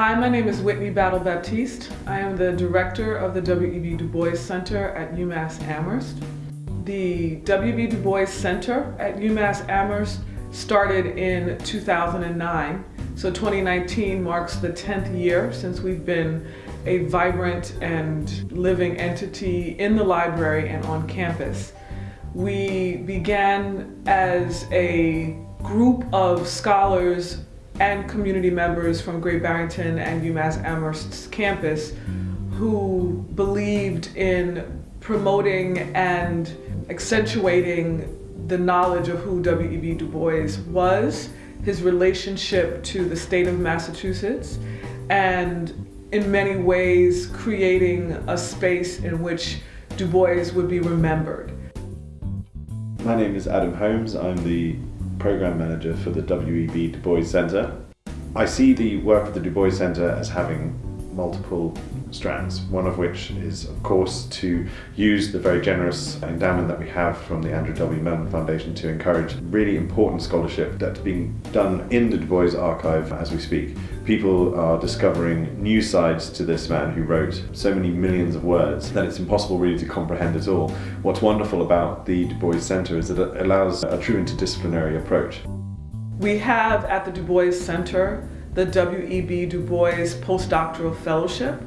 Hi, my name is Whitney Battle Baptiste. I am the director of the W.E.B. Du Bois Center at UMass Amherst. The W.E.B. Du Bois Center at UMass Amherst started in 2009. So 2019 marks the 10th year since we've been a vibrant and living entity in the library and on campus. We began as a group of scholars and community members from Great Barrington and UMass Amherst's campus who believed in promoting and accentuating the knowledge of who W.E.B. Du Bois was, his relationship to the state of Massachusetts, and in many ways creating a space in which Du Bois would be remembered. My name is Adam Holmes. I'm the program manager for the W.E.B. Du Bois Centre. I see the work of the Du Bois Centre as having multiple strands, one of which is of course to use the very generous endowment that we have from the Andrew W. Mellon Foundation to encourage really important scholarship that's being done in the Du Bois archive as we speak. People are discovering new sides to this man who wrote so many millions of words that it's impossible really to comprehend it all. What's wonderful about the Du Bois Centre is that it allows a true interdisciplinary approach. We have at the Du Bois Center the W.E.B. Du Bois Postdoctoral Fellowship.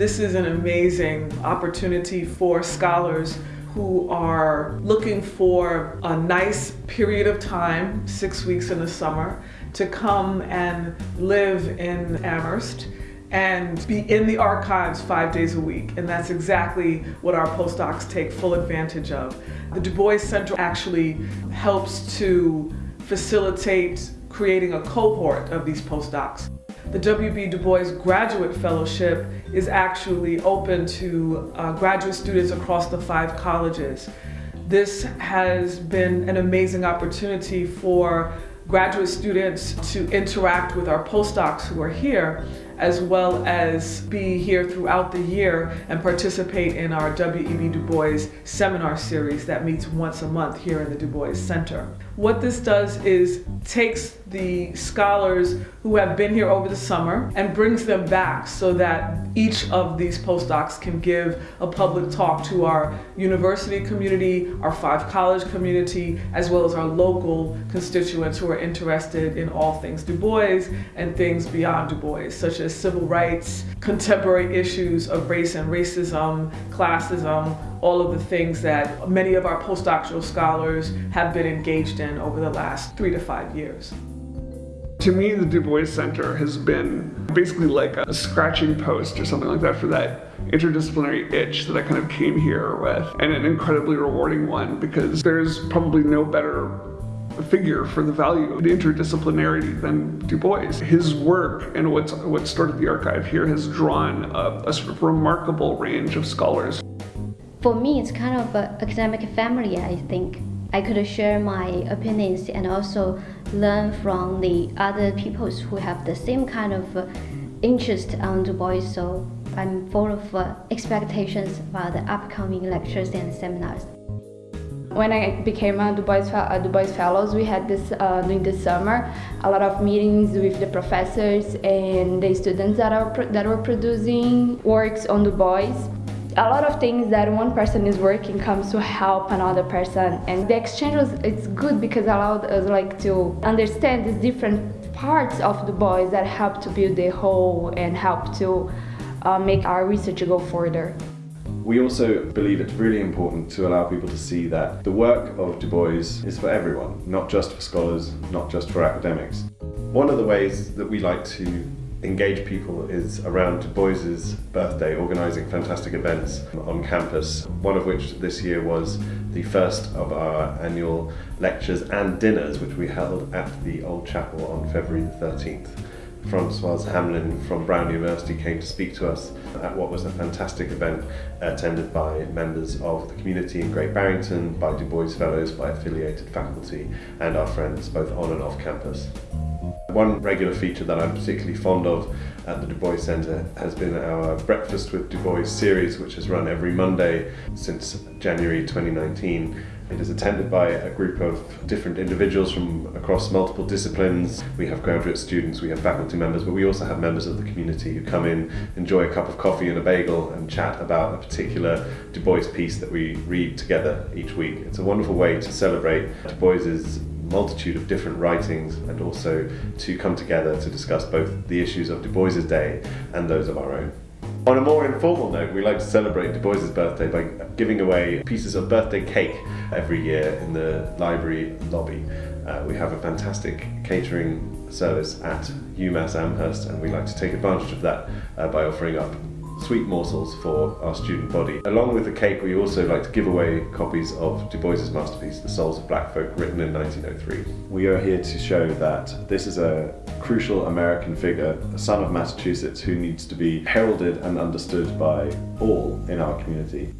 This is an amazing opportunity for scholars who are looking for a nice period of time, six weeks in the summer, to come and live in Amherst and be in the archives five days a week. And that's exactly what our postdocs take full advantage of. The Du Bois Center actually helps to facilitate creating a cohort of these postdocs. The W.B. Du Bois Graduate Fellowship is actually open to uh, graduate students across the five colleges. This has been an amazing opportunity for graduate students to interact with our postdocs who are here as well as be here throughout the year and participate in our W.E.B. Du Bois seminar series that meets once a month here in the Du Bois Center. What this does is takes the scholars who have been here over the summer and brings them back so that each of these postdocs can give a public talk to our university community, our five college community, as well as our local constituents who are interested in all things Du Bois and things beyond Du Bois, such as civil rights, contemporary issues of race and racism, classism, all of the things that many of our postdoctoral scholars have been engaged in over the last three to five years. To me, the Du Bois Center has been basically like a scratching post or something like that for that interdisciplinary itch that I kind of came here with, and an incredibly rewarding one because there's probably no better figure for the value of interdisciplinarity than Du Bois. His work and what's what started the archive here has drawn a, a sort of remarkable range of scholars. For me, it's kind of an academic family, I think. I could share my opinions and also learn from the other people who have the same kind of uh, interest on Du Bois. So I'm full of uh, expectations about the upcoming lectures and seminars. When I became a Du Bois, a Du Bois Fellows, we had this uh, during the summer, a lot of meetings with the professors and the students that, are that were producing works on Du Bois a lot of things that one person is working comes to help another person and the exchange was it's good because it allowed us like to understand these different parts of Du Bois that help to build the whole and help to uh, make our research go further. We also believe it's really important to allow people to see that the work of Du Bois is for everyone, not just for scholars, not just for academics. One of the ways that we like to engage people is around Du Bois's birthday, organising fantastic events on campus, one of which this year was the first of our annual lectures and dinners, which we held at the Old Chapel on February the 13th. Francoise Hamlin from Brown University came to speak to us at what was a fantastic event attended by members of the community in Great Barrington, by Du Bois Fellows, by affiliated faculty and our friends both on and off campus. One regular feature that I'm particularly fond of at the Du Bois Centre has been our Breakfast with Du Bois series, which has run every Monday since January 2019. It is attended by a group of different individuals from across multiple disciplines. We have graduate students, we have faculty members, but we also have members of the community who come in, enjoy a cup of coffee and a bagel, and chat about a particular Du Bois piece that we read together each week. It's a wonderful way to celebrate Du Bois's multitude of different writings and also to come together to discuss both the issues of Du Bois's day and those of our own. On a more informal note, we like to celebrate Du Bois's birthday by giving away pieces of birthday cake every year in the library lobby. Uh, we have a fantastic catering service at UMass Amherst and we like to take advantage of that uh, by offering up sweet morsels for our student body. Along with the cake, we also like to give away copies of Du Bois's masterpiece, The Souls of Black Folk, written in 1903. We are here to show that this is a crucial American figure, a son of Massachusetts, who needs to be heralded and understood by all in our community.